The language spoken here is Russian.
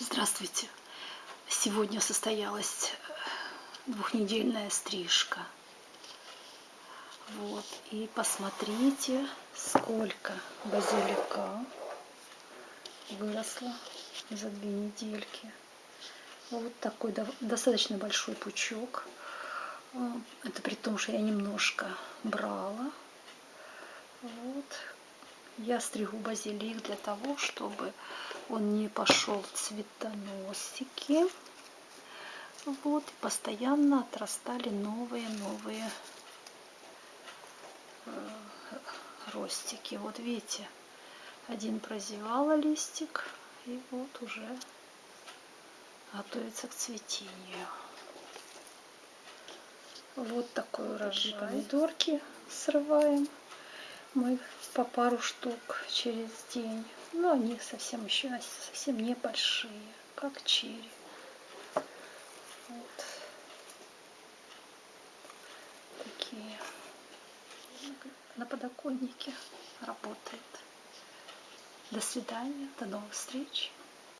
Здравствуйте! Сегодня состоялась э, двухнедельная стрижка. Вот. И посмотрите, сколько базилика выросло за две недельки. Вот такой достаточно большой пучок. Э, это при том, что я немножко брала. Вот. Я стригу базилик для того, чтобы он не пошел цветоносики. Вот, и постоянно отрастали новые-новые э, ростики. Вот видите, один прозевала листик, и вот уже готовится к цветению. Вот такой урожай. Помидорки срываем мы по пару штук через день. Но они совсем еще совсем небольшие, как черри. Вот. Такие на подоконнике работает. До свидания, до новых встреч.